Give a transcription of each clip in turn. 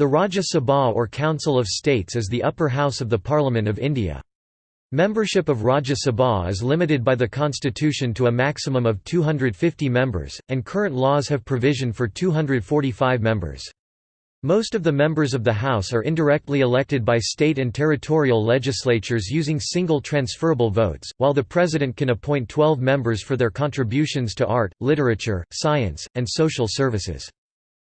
The Rajya Sabha or Council of States is the upper house of the Parliament of India. Membership of Rajya Sabha is limited by the constitution to a maximum of 250 members, and current laws have provision for 245 members. Most of the members of the House are indirectly elected by state and territorial legislatures using single transferable votes, while the President can appoint 12 members for their contributions to art, literature, science, and social services.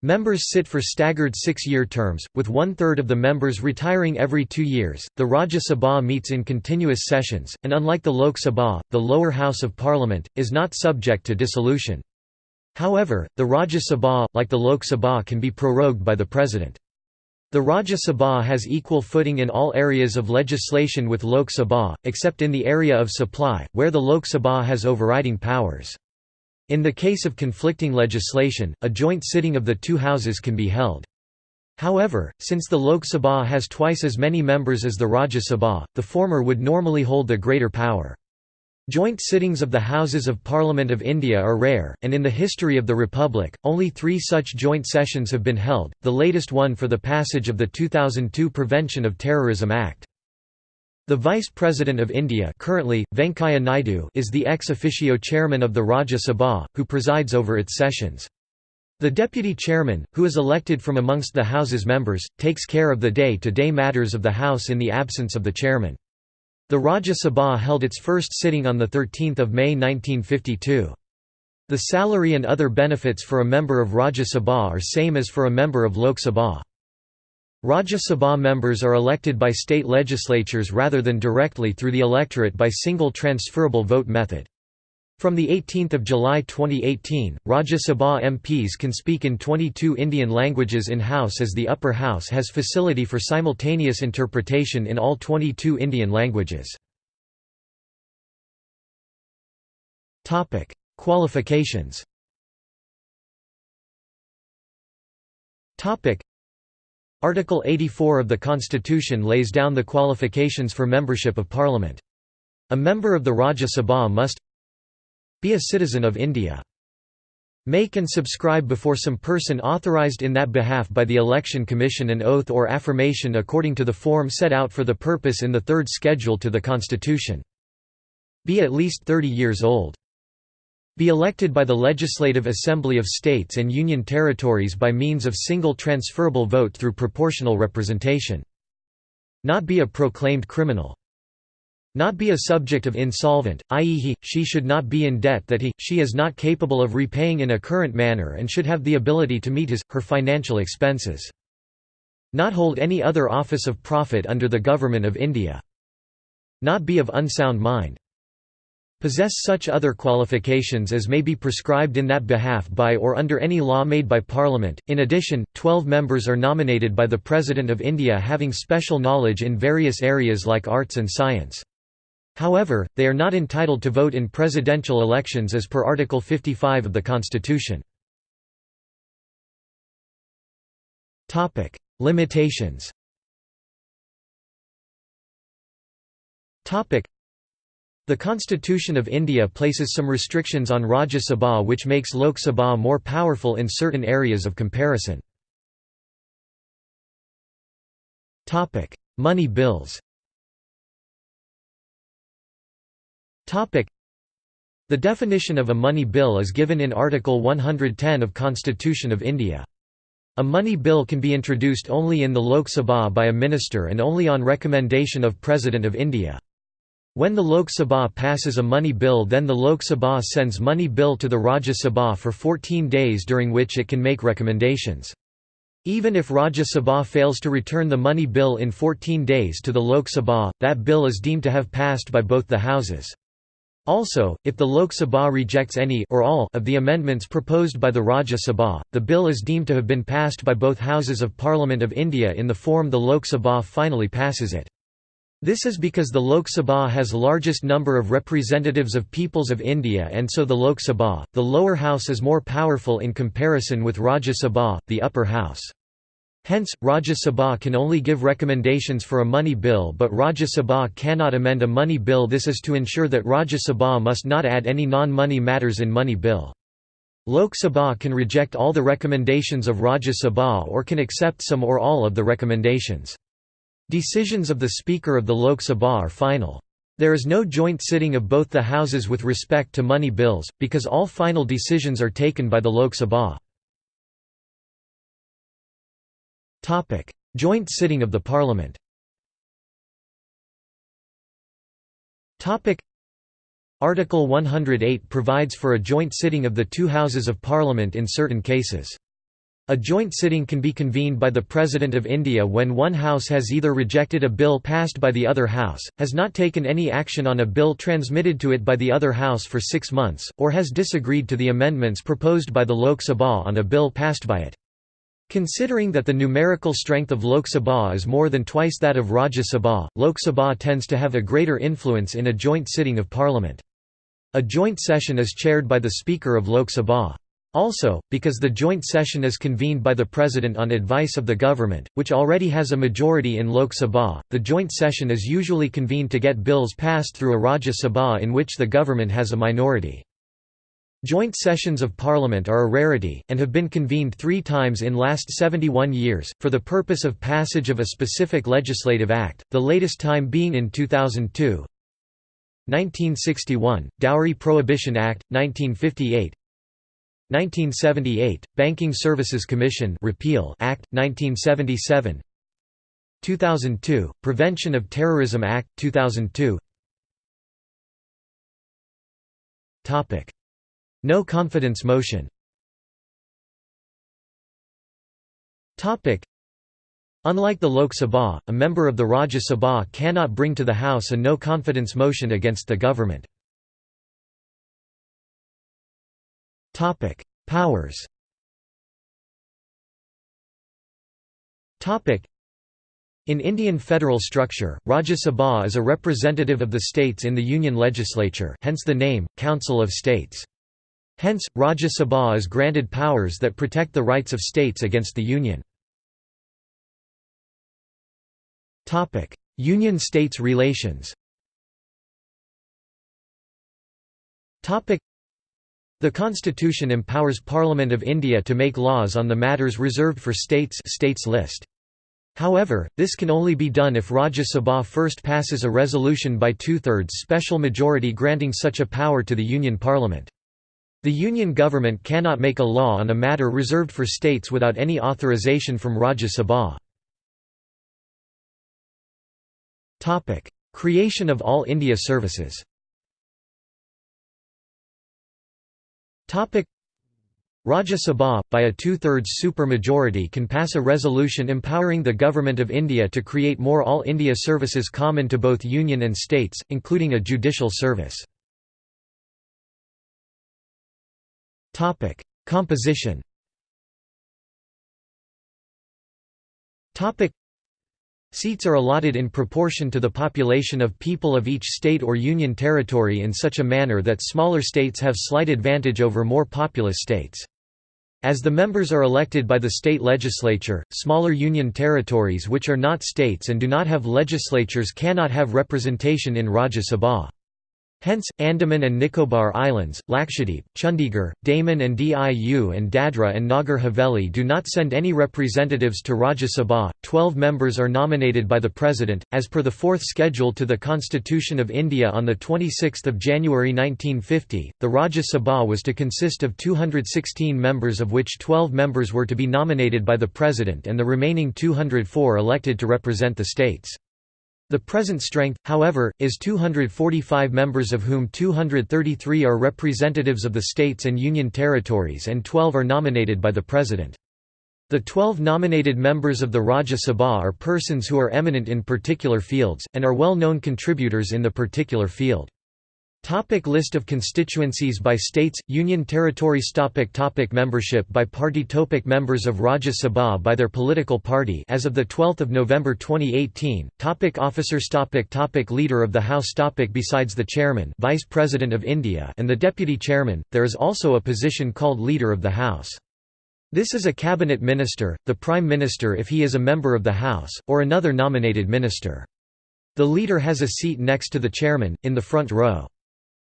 Members sit for staggered six-year terms, with one-third of the members retiring every two years. The Rajya Sabha meets in continuous sessions, and unlike the Lok Sabha, the lower house of parliament, is not subject to dissolution. However, the Rajya Sabha, like the Lok Sabha can be prorogued by the President. The Rajya Sabha has equal footing in all areas of legislation with Lok Sabha, except in the area of supply, where the Lok Sabha has overriding powers. In the case of conflicting legislation, a joint sitting of the two houses can be held. However, since the Lok Sabha has twice as many members as the Rajya Sabha, the former would normally hold the greater power. Joint sittings of the Houses of Parliament of India are rare, and in the history of the Republic, only three such joint sessions have been held, the latest one for the passage of the 2002 Prevention of Terrorism Act. The Vice President of India currently, Venkaiah Naidu is the ex officio chairman of the Rajya Sabha, who presides over its sessions. The deputy chairman, who is elected from amongst the House's members, takes care of the day-to-day -day matters of the House in the absence of the chairman. The Rajya Sabha held its first sitting on 13 May 1952. The salary and other benefits for a member of Rajya Sabha are same as for a member of Lok Sabha. Rajya Sabha members are elected by state legislatures rather than directly through the electorate by single transferable vote method. From 18 July 2018, Rajya Sabha MPs can speak in 22 Indian languages in-house as the upper house has facility for simultaneous interpretation in all 22 Indian languages. Qualifications Article 84 of the Constitution lays down the qualifications for membership of Parliament. A member of the Rajya Sabha must be a citizen of India. Make and subscribe before some person authorized in that behalf by the Election Commission an oath or affirmation according to the form set out for the purpose in the third schedule to the Constitution. Be at least 30 years old. Be elected by the Legislative Assembly of States and Union Territories by means of single transferable vote through proportional representation. Not be a proclaimed criminal. Not be a subject of insolvent, i.e. he, she should not be in debt that he, she is not capable of repaying in a current manner and should have the ability to meet his, her financial expenses. Not hold any other office of profit under the Government of India. Not be of unsound mind possess such other qualifications as may be prescribed in that behalf by or under any law made by Parliament. In addition, 12 members are nominated by the President of India having special knowledge in various areas like arts and science. However, they are not entitled to vote in presidential elections as per Article 55 of the Constitution. Topic: Limitations the Constitution of India places some restrictions on Rajya Sabha which makes Lok Sabha more powerful in certain areas of comparison. Money bills The definition of a money bill is given in Article 110 of Constitution of India. A money bill can be introduced only in the Lok Sabha by a minister and only on recommendation of President of India. When the Lok Sabha passes a money bill then the Lok Sabha sends money bill to the Rajya Sabha for 14 days during which it can make recommendations. Even if Rajya Sabha fails to return the money bill in 14 days to the Lok Sabha, that bill is deemed to have passed by both the houses. Also, if the Lok Sabha rejects any or all of the amendments proposed by the Rajya Sabha, the bill is deemed to have been passed by both Houses of Parliament of India in the form the Lok Sabha finally passes it. This is because the Lok Sabha has largest number of representatives of peoples of India and so the Lok Sabha, the lower house is more powerful in comparison with Rajya Sabha, the upper house. Hence, Rajya Sabha can only give recommendations for a money bill but Rajya Sabha cannot amend a money bill this is to ensure that Rajya Sabha must not add any non-money matters in money bill. Lok Sabha can reject all the recommendations of Rajya Sabha or can accept some or all of the recommendations. Decisions of the Speaker of the Lok Sabha are final. There is no joint sitting of both the houses with respect to money bills, because all final decisions are taken by the Lok Sabha. Joint sitting of the Parliament Article 108 provides for a joint sitting of the two Houses of Parliament in certain cases. A joint sitting can be convened by the President of India when one House has either rejected a bill passed by the other House, has not taken any action on a bill transmitted to it by the other House for six months, or has disagreed to the amendments proposed by the Lok Sabha on a bill passed by it. Considering that the numerical strength of Lok Sabha is more than twice that of Rajya Sabha, Lok Sabha tends to have a greater influence in a joint sitting of Parliament. A joint session is chaired by the Speaker of Lok Sabha. Also, because the joint session is convened by the President on advice of the government, which already has a majority in Lok Sabha, the joint session is usually convened to get bills passed through a Rajya Sabha in which the government has a minority. Joint sessions of Parliament are a rarity, and have been convened three times in last 71 years, for the purpose of passage of a specific legislative act, the latest time being in 2002, 1961 – Dowry Prohibition Act, 1958 1978 – Banking Services Commission Repeal Act, 1977 2002 – Prevention of Terrorism Act, 2002 No confidence motion. Unlike the Lok Sabha, a member of the Rajya Sabha cannot bring to the House a no-confidence motion against the government. Powers in Indian federal structure, Rajya Sabha is a representative of the states in the Union legislature hence the name, Council of States. Hence, Rajya Sabha is granted powers that protect the rights of states against the Union. Topic: Union-States relations the Constitution empowers Parliament of India to make laws on the matters reserved for states states list. However, this can only be done if Rajya Sabha first passes a resolution by two-thirds special majority granting such a power to the Union Parliament. The Union government cannot make a law on a matter reserved for states without any authorization from Rajya Sabha. Creation of All India Services. Topic: Rajya Sabha, by a two-thirds supermajority can pass a resolution empowering the Government of India to create more All India services common to both Union and states, including a judicial service. Composition Seats are allotted in proportion to the population of people of each state or union territory in such a manner that smaller states have slight advantage over more populous states. As the members are elected by the state legislature, smaller union territories which are not states and do not have legislatures cannot have representation in Rajya Sabha. Hence, Andaman and Nicobar Islands, Lakshadweep, Chandigarh, Daman and Diu and Dadra and Nagar Haveli do not send any representatives to Rajya Sabha. Twelve members are nominated by the President, as per the fourth schedule to the Constitution of India on 26 January 1950. The Rajya Sabha was to consist of 216 members of which 12 members were to be nominated by the President and the remaining 204 elected to represent the states. The present strength, however, is 245 members of whom 233 are representatives of the states and union territories and 12 are nominated by the President. The 12 nominated members of the Rajya Sabha are persons who are eminent in particular fields, and are well-known contributors in the particular field. Topic list of constituencies by states, union territories topic topic Membership by party topic Members of Rajya Sabha by their political party as of 12 November 2018, topic Officers topic topic Leader of the House topic Besides the Chairman Vice President of India and the Deputy Chairman, there is also a position called Leader of the House. This is a cabinet minister, the Prime Minister if he is a member of the House, or another nominated minister. The leader has a seat next to the chairman, in the front row.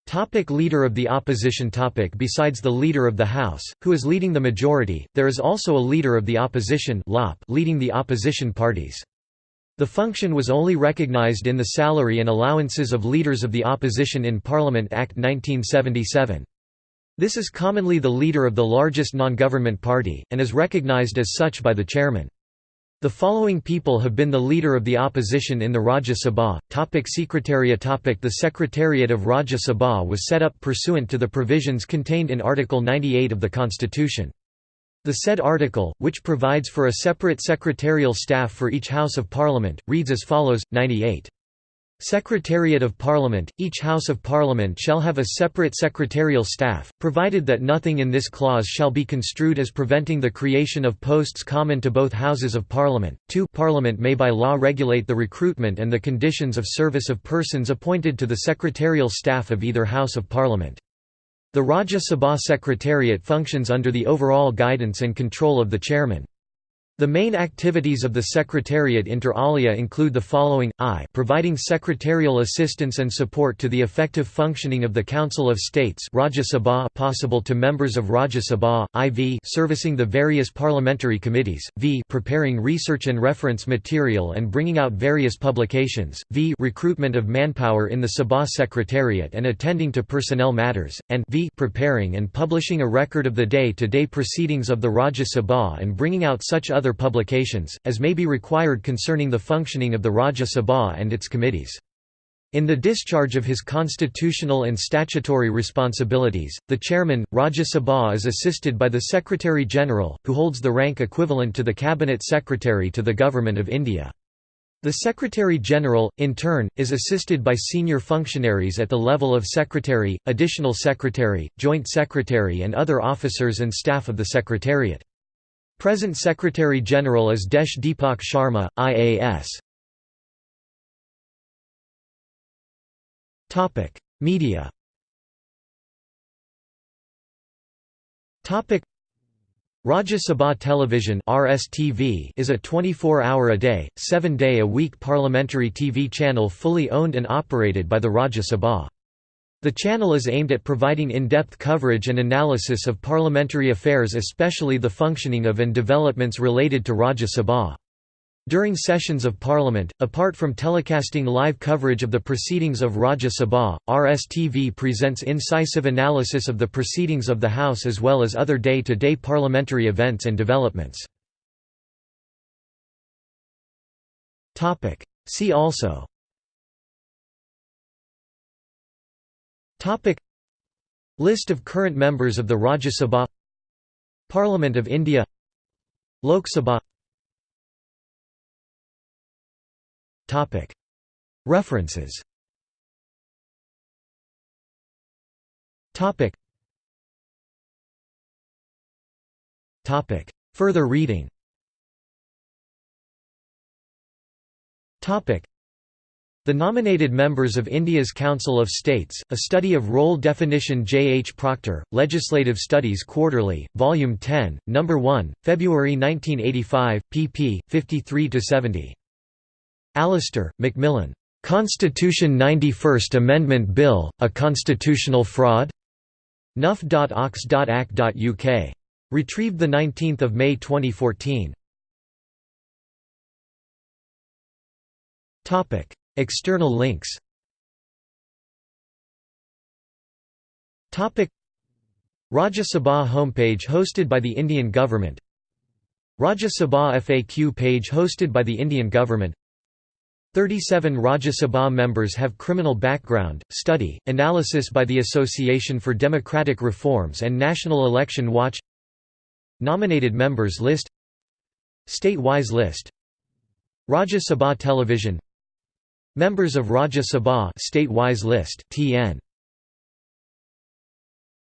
Topic leader of the opposition topic Besides the Leader of the House, who is leading the majority, there is also a Leader of the Opposition leading the opposition parties. The function was only recognized in the salary and allowances of Leaders of the Opposition in Parliament Act 1977. This is commonly the leader of the largest non-government party, and is recognized as such by the chairman. The following people have been the leader of the opposition in the Rajya Sabha. Topic Secretariat topic The Secretariat of Rajya Sabha was set up pursuant to the provisions contained in Article 98 of the Constitution. The said article, which provides for a separate secretarial staff for each House of Parliament, reads as follows, 98. Secretariat of Parliament – Each House of Parliament shall have a separate secretarial staff, provided that nothing in this clause shall be construed as preventing the creation of posts common to both Houses of Parliament. 2 Parliament may by law regulate the recruitment and the conditions of service of persons appointed to the secretarial staff of either House of Parliament. The Rajya Sabha Secretariat functions under the overall guidance and control of the chairman. The main activities of the Secretariat inter alia include the following, I providing secretarial assistance and support to the effective functioning of the Council of States Rajya Sabha possible to members of Rajya Sabha, IV servicing the various parliamentary committees, v preparing research and reference material and bringing out various publications, v recruitment of manpower in the Sabha Secretariat and attending to personnel matters, and v preparing and publishing a record of the day-to-day -day proceedings of the Rajya Sabha and bringing out such other other publications, as may be required concerning the functioning of the Rajya Sabha and its committees. In the discharge of his constitutional and statutory responsibilities, the chairman, Rajya Sabha is assisted by the Secretary-General, who holds the rank equivalent to the Cabinet Secretary to the Government of India. The Secretary-General, in turn, is assisted by senior functionaries at the level of Secretary, Additional Secretary, Joint Secretary and other officers and staff of the Secretariat. Present Secretary-General is Desh Deepak Sharma, IAS. Media Rajya Sabha Television (RSTV) is a 24-hour-a-day, 7-day-a-week parliamentary TV channel fully owned and operated by the Rajya Sabha. The channel is aimed at providing in-depth coverage and analysis of parliamentary affairs especially the functioning of and developments related to Rajya Sabha. During sessions of Parliament, apart from telecasting live coverage of the proceedings of Rajya Sabha, RSTV presents incisive analysis of the proceedings of the House as well as other day-to-day -day parliamentary events and developments. See also List of current members of the Rajya Sabha. Parliament of India. Lok Sabha. Topic. References. Further reading. Topic the nominated members of India's Council of States, a study of role definition J. H. Proctor, Legislative Studies Quarterly, Volume 10, No. 1, February 1985, pp. 53–70. Alistair, McMillan. Constitution 91st Amendment Bill, A Constitutional Fraud? nuff.ox.ac.uk. Retrieved 19 May 2014. External links. Rajya Sabha homepage hosted by the Indian government. Rajya Sabha FAQ page hosted by the Indian government. 37 Rajya Sabha members have criminal background, study, analysis by the Association for Democratic Reforms and National Election Watch. Nominated members list. State-wise list. Rajya Sabha Television Members of Rajya Sabha state-wise list TN